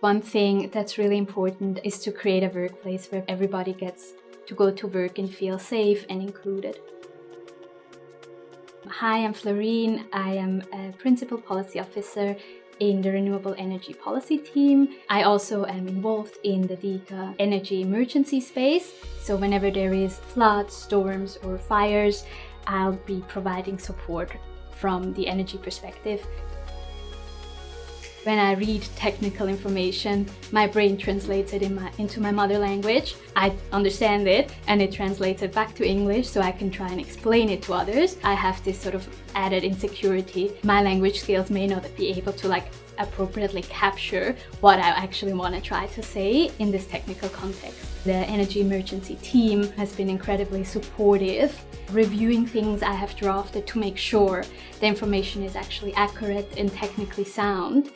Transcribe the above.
One thing that's really important is to create a workplace where everybody gets to go to work and feel safe and included. Hi, I'm Florine. I am a Principal Policy Officer in the Renewable Energy Policy team. I also am involved in the DECA energy emergency space. So whenever there is floods, storms or fires, I'll be providing support from the energy perspective when I read technical information, my brain translates it in my, into my mother language. I understand it and it translates it back to English so I can try and explain it to others. I have this sort of added insecurity. My language skills may not be able to like appropriately capture what I actually want to try to say in this technical context. The energy emergency team has been incredibly supportive, reviewing things I have drafted to make sure the information is actually accurate and technically sound